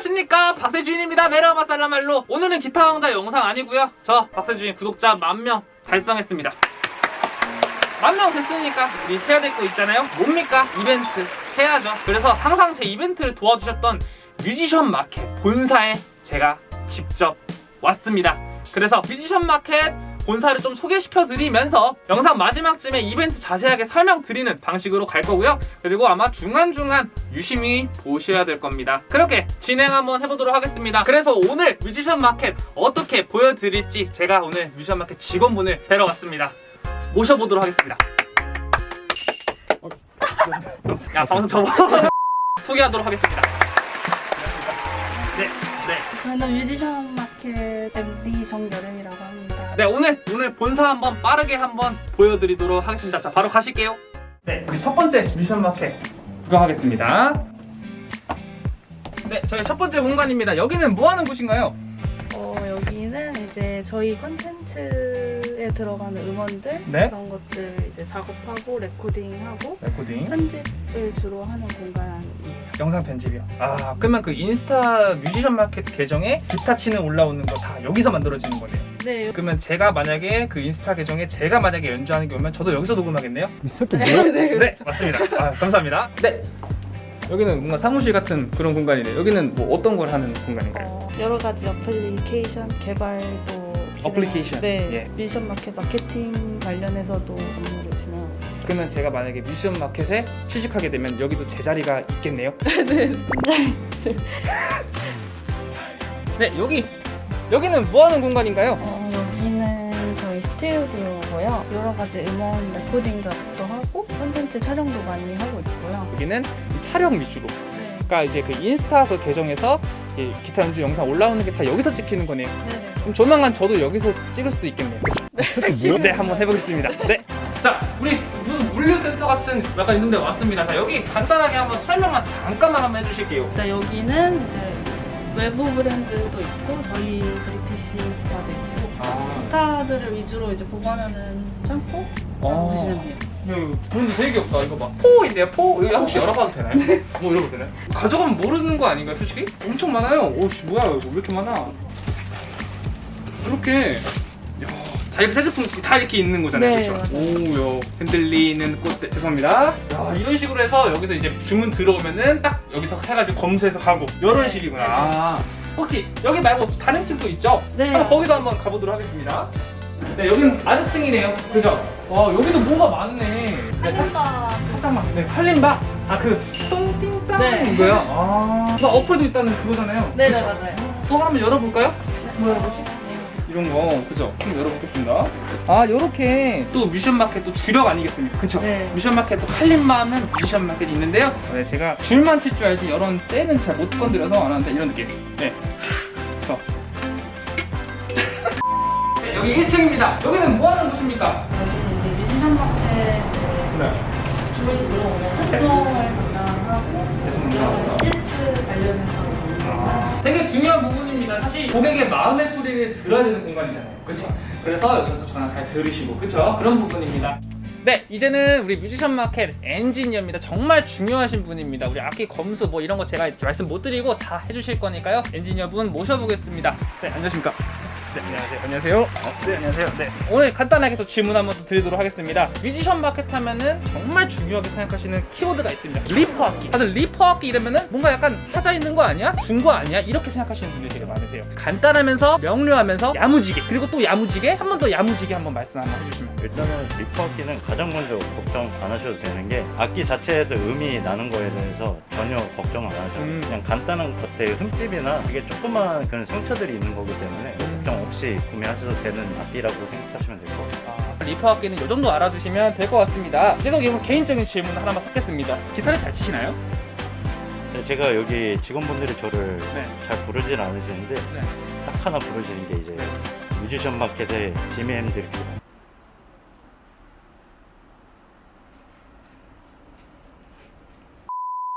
안녕하십니까. 박세주인입니다. 베라마살라말로. 오늘은 기타 왕자 영상 아니고요. 저 박세주인 구독자 만명 달성했습니다. 만명 됐으니까 우리 해야 될 거 있잖아요. 뭡니까? 이벤트 해야죠. 그래서 항상 제 이벤트를 도와주셨던 뮤지션 마켓 본사에 제가 직접 왔습니다. 그래서 뮤지션 마켓 본사를 좀 소개시켜 드리면서 영상 마지막쯤에 이벤트 자세하게 설명드리는 방식으로 갈 거고요. 그리고 아마 중간중간 유심히 보셔야 될 겁니다. 그렇게 진행 한번 해보도록 하겠습니다. 그래서 오늘 뮤지션 마켓 어떻게 보여드릴지 제가 오늘 뮤지션 마켓 직원분을 뵈러 왔습니다. 모셔보도록 하겠습니다. 야 방송 접어. 소개하도록 하겠습니다. 네, 네. 저는 뮤지션 마켓 MD 정여름이라고 합니다. 네 오늘 오늘 본사 한번 빠르게 한번 보여드리도록 하겠습니다. 자 바로 가실게요. 네 우리 첫 번째 뮤지션 마켓 구경하겠습니다. 네 저희 첫 번째 공간입니다. 여기는 뭐 하는 곳인가요? 어, 여기는 이제 저희 콘텐츠에 들어가는 음원들 네. 그런 것들 이제 작업하고 레코딩하고 레코딩 편집을 주로 하는 공간이에요. 영상 편집이요. 아 그러면 그 인스타 뮤지션 마켓 계정에 기타 치는 올라오는 거 다 여기서 만들어지는 거네요. 네. 그러면 제가 만약에 그 인스타 계정에 제가 만약에 연주하는 게 오면 저도 여기서 녹음하겠네요? 이 새끼 뭐야? 네. 네 맞습니다. 아, 감사합니다. 네. 여기는 뭔가 사무실 같은 그런 공간이네요. 여기는 뭐 어떤 걸 하는 공간인가요? 어, 여러 가지 어플리케이션 개발도 어플리케이션? 네. 예. 뮤지션 마켓 마케팅 관련해서도 업무를 진행하고. 그러면 제가 만약에 뮤지션 마켓에 취직하게 되면 여기도 제 자리가 있겠네요. 네. 네, 여기 여기는 뭐 하는 공간인가요? 어, 여기는 저희 스튜디오고요. 여러 가지 음원 레코딩 작업도 하고 콘텐츠 촬영도 많이 하고 있고요. 여기는 이 촬영 위주로. 네. 그러니까 이제 그 인스타 그 계정에서 이 기타 연주 영상 올라오는 게 다 여기서 찍히는 거네요. 네네. 그럼 조만간 저도 여기서 찍을 수도 있겠네요. 뭐야? 네, 한번 해보겠습니다. 네. 자, 우리 무슨 물류센터 같은 약간 있는데 왔습니다. 자, 여기 간단하게 한번 설명만 잠깐만 한번 해주실게요. 자, 여기는 이제 외부 브랜드도 있고 저희 브리티시 기타도 있고 아, 기타들을 위주로 이제 보관하는 창고 어. 보시면 돼요. 이거 브랜드 되게 귀엽다. 이거 봐. 포인데요, 포. 이거 혹시 열어봐도 되나요? 뭐 열어봐도 되나요? 가져가면 모르는 거 아닌가요, 솔직히? 엄청 많아요. 오씨, 뭐야, 이거 왜 이렇게 많아? 이렇게. 야, 다 이렇게 새 제품 다 이렇게 있는 거잖아요, 네, 그렇죠? 오요 흔들리는 꽃대 죄송합니다. 야, 이런 식으로 해서 여기서 이제 주문 들어오면은 딱 여기서 해가지고 검수해서 가고 이런 식이구나. 아, 혹시 여기 말고 다른 층도 있죠? 네. 한번 거기도 한번 가보도록 하겠습니다. 네, 여기는 아래층이네요. 그죠? 와, 여기도 뭐가 많네. 네, 한림바 살짝만. 네, 칼림바. 아, 그 똥띵땅 네. 이거요? 아, 그 어플도 있다는 그거잖아요. 네네 그쵸? 맞아요. 또 한번 열어볼까요? 뭐야 뭐지? 이런 거, 그죠? 한번 열어보겠습니다. 아, 요렇게 또 뮤지션 마켓 또 주력 아니겠습니까? 그쵸? 네. 뮤지션 마켓 또 칼림바 하면 뮤지션 마켓이 있는데요. 네, 제가 줄만 칠 줄 알지 이런 쇠는 잘 못 건드려서 안 하는데 이런 느낌. 네. 그래서. 네, 여기 1층입니다. 여기는 뭐 하는 곳입니까? 여기는 이제 뮤지션 마켓 네. 주로 특성을 담당하고 CS 관련해서 아, 되게 중요한 부분입니다. 사실 고객의 마음의 소리를 들어야 되는 공간이잖아요. 그렇죠? 그래서 여기서 전화 잘 들으시고 그렇죠? 그런 부분입니다. 네, 이제는 우리 뮤지션 마켓 엔지니어입니다. 정말 중요하신 분입니다. 우리 악기 검수 뭐 이런 거 제가 말씀 못 드리고 다 해주실 거니까요. 엔지니어 분 모셔보겠습니다. 네, 안녕하십니까? 네, 안녕하세요. 안녕하세요. 어, 네, 안녕하세요. 네. 오늘 간단하게 또 질문 한번 또 드리도록 하겠습니다. 뮤지션 마켓 하면은 정말 중요하게 생각하시는 키워드가 있습니다. 리퍼 악기. 다들 리퍼 악기 이러면은 뭔가 약간 하자 있는 거 아니야? 중고 아니야? 이렇게 생각하시는 분들이 되게 많으세요. 간단하면서 명료하면서 야무지게 그리고 또 야무지게 한 번 더 야무지게 한번 말씀 한번 해주시면. 일단은 리퍼 악기는 가장 먼저 걱정 안 하셔도 되는 게 악기 자체에서 음이 나는 거에 대해서 전혀 걱정 안 하셔도 음. 그냥 간단한 겉에 흠집이나 이게 조그만 그런 상처들이 있는 거기 때문에 음. 걱정 없이 구매하셔도 되는 악기라고 생각하시면 될 것 같아요. 아, 리퍼 악기는 이 정도 알아두시면 될 것 같습니다. 제가 이건 개인적인 질문 하나만 섞겠습니다. 기타를 잘 치시나요? 근데 제가 여기 직원분들이 저를 네. 잘 부르진 않으시는데 네. 딱 하나 부르시는 게 이제 뮤지션 마켓의 지미 핸드릭스.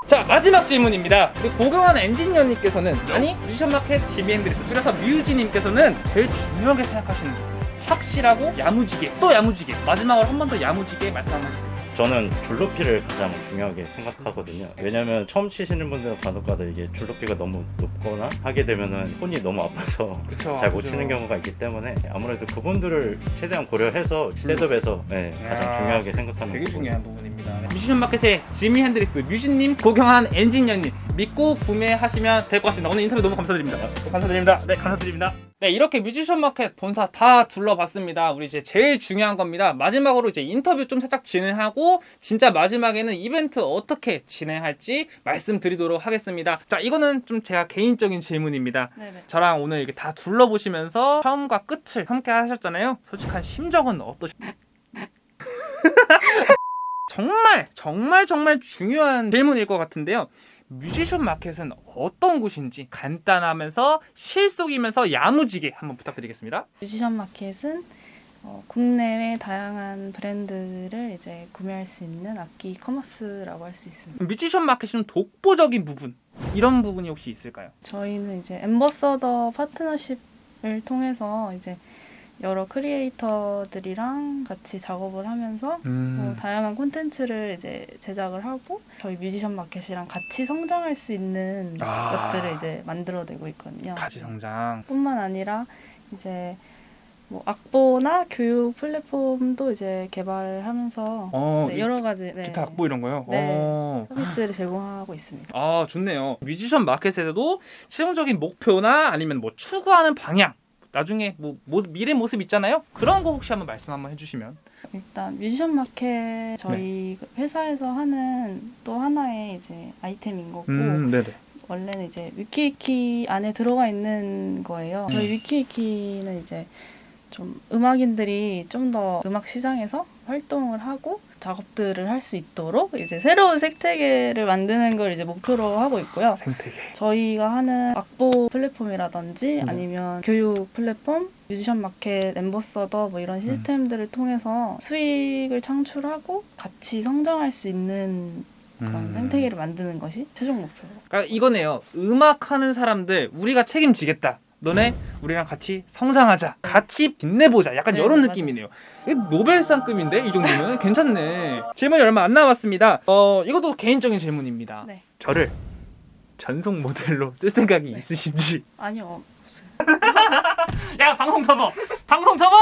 자 마지막 질문입니다. 고경환 엔지니어님께서는 아니 뮤지션 마켓 지미 핸드릭스 줄여서 뮤지님께서는 제일 중요하게 생각하시는 거 확실하고 야무지게 또 야무지게 마지막으로 한 번 더 야무지게 말씀 한번 해주세요. 저는 줄높이를 가장 중요하게 생각하거든요. 왜냐면 처음 치시는 분들은 간혹가다 이게 줄높이가 너무 높거나 하게 되면은 손이 너무 아파서. 잘 못 치는 경우가 있기 때문에 아무래도 그분들을 최대한 고려해서 setup에서 네, 가장 야, 중요하게 생각하는 되게 부분. 중요한 부분입니다. 뮤지션 마켓의 지미 핸드릭스 뮤지님 고경환 엔지니어님 믿고 구매하시면 될 것 같습니다. 오늘 인터뷰 너무 감사드립니다. 감사드립니다. 네 감사드립니다. 네 이렇게 뮤지션 마켓 본사 다 둘러봤습니다. 우리 이제 제일 중요한 겁니다. 마지막으로 이제 인터뷰 좀 살짝 진행하고 진짜 마지막에는 이벤트 어떻게 진행할지 말씀드리도록 하겠습니다. 자 이거는 좀 제가 개인적인 질문입니다. 네네. 저랑 오늘 이렇게 다 둘러보시면서 처음과 끝을 함께 하셨잖아요. 솔직한 심정은 어떠셨나요? 정말 정말 정말 중요한 질문일 것 같은데요. 뮤지션 마켓은 어떤 곳인지 간단하면서 실속이면서 야무지게 한번 부탁드리겠습니다. 뮤지션 마켓은 어, 국내외 다양한 브랜드를 이제 구매할 수 있는 악기 commerce라고 할 수 있습니다. 뮤지션 마켓은 독보적인 부분 이런 부분이 혹시 있을까요? 저희는 이제 ambassador 파트너십을 통해서 이제 여러 크리에이터들이랑 같이 작업을 하면서 음. 뭐 다양한 콘텐츠를 이제 제작을 하고 저희 뮤지션 마켓이랑 같이 성장할 수 있는 아. 것들을 이제 만들어내고 있거든요. 같이 성장. 뿐만 아니라 이제 뭐 악보나 교육 플랫폼도 이제 개발을 하면서 어, 네, 이 여러 가지 네, 기타 악보 이런 거요. 네. 어. 서비스를 제공하고 있습니다. 아 좋네요. 뮤지션 마켓에서도 최종적인 목표나 아니면 뭐 추구하는 방향 나중에 뭐 모습, 미래 모습 있잖아요. 그런 거 혹시 한번 말씀 한번 해주시면. 일단 뮤지션 마켓 저희 그 회사에서 하는 또 하나의 이제 아이템인 거고 네네. 원래는 이제 위키위키 안에 들어가 있는 거예요. 저희 음. 위키위키는 이제 좀 음악인들이 좀 더 음악 시장에서 활동을 하고 작업들을 할 수 있도록 이제 새로운 생태계를 만드는 걸 이제 목표로 하고 있고요. 생태계. 저희가 하는 악보 플랫폼이라든지 네. 아니면 교육 플랫폼, 뮤지션 마켓, ambassador 뭐 이런 시스템들을 통해서 수익을 창출하고 같이 성장할 수 있는 그런 음. 생태계를 만드는 것이 최종 목표로. 그러니까 이거네요. 음악 하는 사람들 우리가 책임지겠다. 너네 우리랑 같이 성장하자. 같이 빛내보자. 약간 네, 이런 맞아요. 느낌이네요. 노벨상급인데 이 정도면 괜찮네. 질문이 얼마 안 남았습니다. 어 이것도 개인적인 질문입니다. 네. 저를 전속 모델로 쓸 생각이 네. 있으신지. 아니요. 야 방송 접어 방송 접어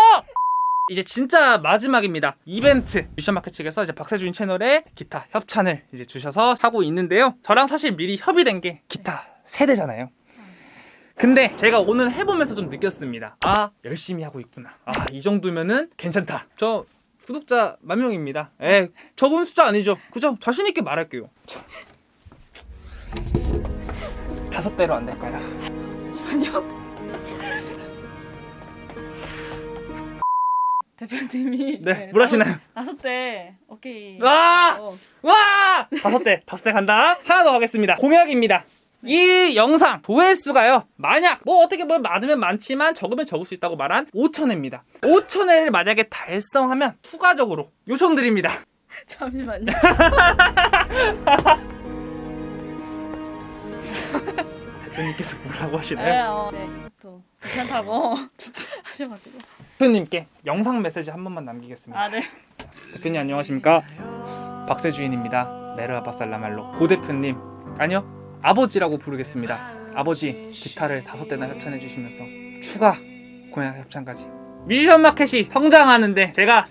이제 진짜 마지막입니다 이벤트 미션마켓 측에서 이제 박세준 채널에 기타 협찬을 이제 주셔서 하고 있는데요 저랑 사실 미리 협의된 게 기타 세대잖아요 근데 제가 오늘 해보면서 좀 느꼈습니다 아 열심히 하고 있구나 아 이 정도면은 괜찮다 저 구독자 만 명입니다 에 적은 숫자 아니죠 그죠 자신 있게 말할게요 자. 다섯 배로 안 될까요? 잠시만요. 대표님이 네, 뭘 하시나요? 다섯 대 오케이. 와! 어, 와! 다섯 대, 다섯 대 간다. 하나 더 가겠습니다. 공약입니다. 이 영상 조회수가요. 만약 뭐 어떻게 보면 많으면 많지만 적으면 적을 수 있다고 말한 5천회입니다. 5천회를 만약에 달성하면 추가적으로 요청드립니다. 잠시만요. 대표님께서 뭐라고 네, 하시나요? 어, 네, 이것도 괜찮다고 하셔가지고. 대표님께 영상 메시지 한 번만 남기겠습니다. 아, 네. 대표님 안녕하십니까? 박세주인입니다. 메르아바살라말로 고 대표님 아니요 아버지라고 부르겠습니다. 아버지 기타를 다섯 대나 협찬해 주시면서 추가 공약 협찬까지 뮤지션 마켓이 성장하는데 제가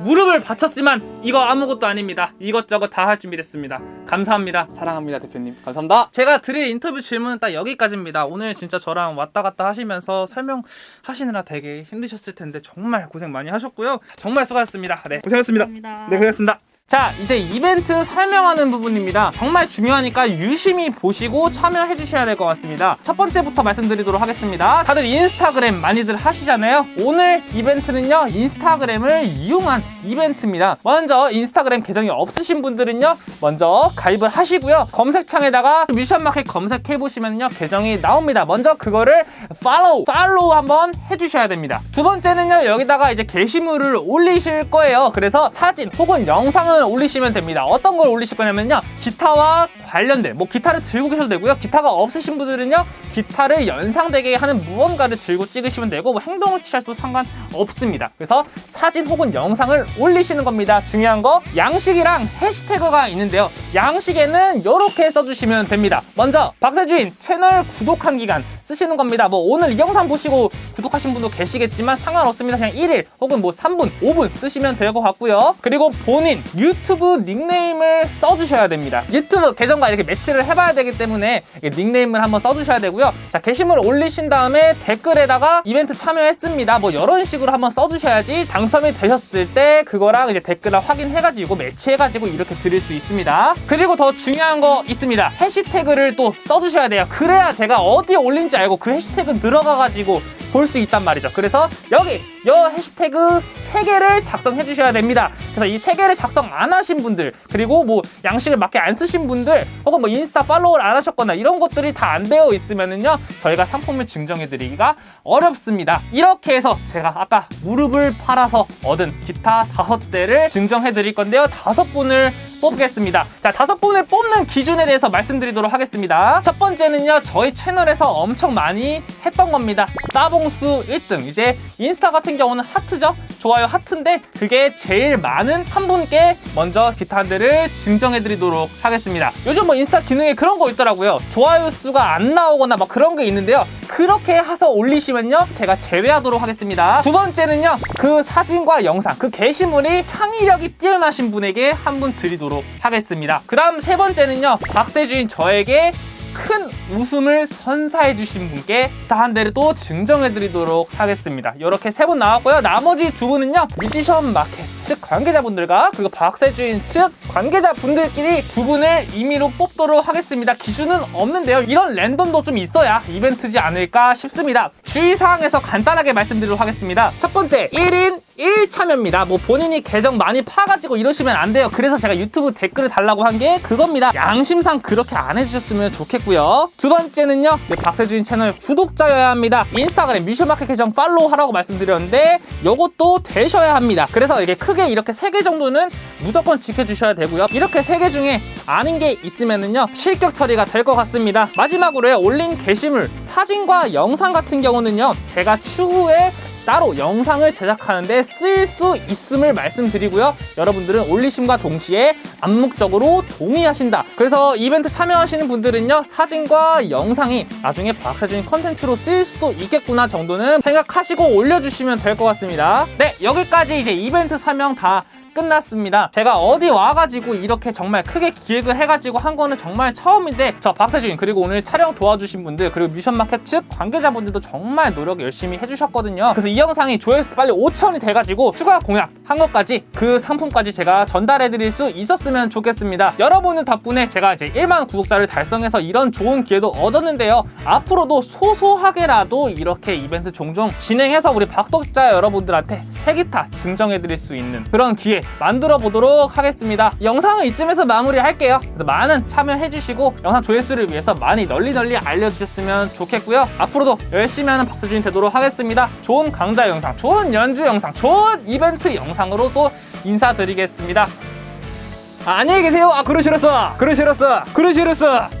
무릎을 바쳤지만 이거 아무것도 아닙니다. 이것저것 다 할 준비됐습니다. 감사합니다. 사랑합니다 대표님. 감사합니다. 제가 드릴 인터뷰 질문은 딱 여기까지입니다. 오늘 진짜 저랑 왔다 갔다 하시면서 설명하시느라 되게 힘드셨을 텐데 정말 고생 많이 하셨고요. 정말 수고하셨습니다. 네 고생하셨습니다. 감사합니다. 네, 고맙습니다. 자, 이제 이벤트 설명하는 부분입니다. 정말 중요하니까 유심히 보시고 참여해 주셔야 될 것 같습니다. 첫 번째부터 말씀드리도록 하겠습니다. 다들 인스타그램 많이들 하시잖아요. 오늘 이벤트는요, 인스타그램을 이용한 이벤트입니다. 먼저 인스타그램 계정이 없으신 분들은요, 먼저 가입을 하시고요. 검색창에다가 뮤션마켓 검색해 보시면요, 계정이 나옵니다. 먼저 그거를 팔로우, 팔로우 한번 해주셔야 됩니다. 두 번째는요, 여기다가 이제 게시물을 올리실 거예요. 그래서 사진 혹은 영상을 영상을 올리시면 됩니다. 어떤 걸 올리실 거냐면요. 기타와 관련된 뭐 기타를 들고 계셔도 되고요. 기타가 없으신 분들은요. 기타를 연상되게 하는 무언가를 들고 찍으시면 되고 뭐 행동을 취하셔도 상관없습니다. 그래서 사진 혹은 영상을 올리시는 겁니다. 중요한 거 양식이랑 해시태그가 있는데요. 양식에는 이렇게 써주시면 됩니다. 먼저 박세주인 채널 구독한 기간 쓰시는 겁니다. 뭐 오늘 이 영상 보시고 구독하신 분도 계시겠지만 상관없습니다. 그냥 1일 혹은 뭐 3분, 5분 쓰시면 될 것 같고요. 그리고 본인 유튜브 닉네임을 써주셔야 됩니다. 유튜브 계정과 이렇게 매치를 해봐야 되기 때문에 닉네임을 한번 써주셔야 되고요. 자 게시물을 올리신 다음에 댓글에다가 이벤트 참여했습니다. 뭐 이런 식으로 한번 써주셔야지 당첨이 되셨을 때 그거랑 이제 댓글을 확인해가지고 매치해가지고 이렇게 드릴 수 있습니다. 그리고 더 중요한 거 있습니다. 해시태그를 또 써주셔야 돼요. 그래야 제가 어디에 올린지 알고 그 해시태그 들어가가지고 볼 수 있단 말이죠. 그래서 여기 요 해시태그 세개를 작성해 주셔야 됩니다. 그래서 이 세개를 작성 안 하신 분들 그리고 뭐 양식을 맞게 안 쓰신 분들 혹은 뭐 인스타 팔로우를 안 하셨거나 이런 것들이 다 안 되어 있으면은요 저희가 상품을 증정해 드리기가 어렵습니다. 이렇게 해서 제가 아까 무릎을 팔아서 얻은 기타 다섯 대를 증정해 드릴 건데요. 다섯 분을 뽑겠습니다. 자, 다섯 분을 뽑는 기준에 대해서 말씀드리도록 하겠습니다. 첫 번째는요, 저희 채널에서 엄청 많이 했던 겁니다. 따봉수 1등. 이제 인스타 같은 경우는 하트죠? 좋아요 하트인데 그게 제일 많은 한 분께 먼저 기타 한 대를 증정해 드리도록 하겠습니다. 요즘 뭐 인스타 기능에 그런 거 있더라고요. 좋아요 수가 안 나오거나 막 그런 게 있는데요. 그렇게 해서 올리시면요, 제가 제외하도록 하겠습니다. 두 번째는요, 그 사진과 영상, 그 게시물이 창의력이 뛰어나신 분에게 한 분 드리도록 하겠습니다. 그 다음 세 번째는요, 박세주인 저에게 큰 웃음을 선사해 주신 분께 다 한 대를 또 증정해 드리도록 하겠습니다. 이렇게 세 분 나왔고요. 나머지 두 분은요. 뮤지션 마켓 측 관계자분들과 그리고 박세주인 측 관계자분들끼리 두 분을 임의로 뽑도록 하겠습니다. 기준은 없는데요. 이런 랜덤도 좀 있어야 이벤트지 않을까 싶습니다. 주의사항에서 간단하게 말씀드리도록 하겠습니다. 첫 번째, 1인 1참여입니다. 뭐 본인이 계정 많이 파가지고 이러시면 안 돼요. 그래서 제가 유튜브 댓글을 달라고 한 게 그겁니다. 양심상 그렇게 안 해주셨으면 좋겠고요. 두 번째는요. 박세주인 채널 구독자여야 합니다. 인스타그램 뮤지션 마켓 계정 팔로우 하라고 말씀드렸는데 요것도 되셔야 합니다. 그래서 이게 크게 이렇게 세 개 정도는 무조건 지켜주셔야 되고요. 이렇게 세 개 중에 아닌 게 있으면은요. 실격 처리가 될 것 같습니다. 마지막으로요. 올린 게시물 사진과 영상 같은 경우는요. 제가 추후에 따로 영상을 제작하는데 쓰일 수 있음을 말씀드리고요. 여러분들은 올리심과 동시에 암묵적으로 동의하신다. 그래서 이벤트 참여하시는 분들은요, 사진과 영상이 나중에 박사진 컨텐츠로 쓰일 수도 있겠구나 정도는 생각하시고 올려주시면 될 것 같습니다. 네, 여기까지 이제 이벤트 설명 다 끝났습니다. 제가 어디 와가지고 이렇게 정말 크게 기획을 해가지고 한 거는 정말 처음인데 저 박세주인 그리고 오늘 촬영 도와주신 분들 그리고 뮤션마켓 측 관계자분들도 정말 노력 열심히 해주셨거든요. 그래서 이 영상이 조회수 빨리 5천이 돼가지고 추가 공약 한 것까지 그 상품까지 제가 전달해드릴 수 있었으면 좋겠습니다. 여러분들 덕분에 제가 이제 1만 구독자를 달성해서 이런 좋은 기회도 얻었는데요. 앞으로도 소소하게라도 이렇게 이벤트 종종 진행해서 우리 박독자 여러분들한테 세기타 증정해드릴 수 있는 그런 기회 만들어 보도록 하겠습니다. 영상은 이쯤에서 마무리할게요. 그래서 많은 참여해주시고 영상 조회수를 위해서 많이 널리 널리 알려주셨으면 좋겠고요. 앞으로도 열심히 하는 박수준이 되도록 하겠습니다. 좋은 강좌 영상, 좋은 연주 영상, 좋은 이벤트 영상으로 또 인사드리겠습니다. 아, 안녕히 계세요. 아, 그러시렸어. 그러시렸어. 그러시렸어.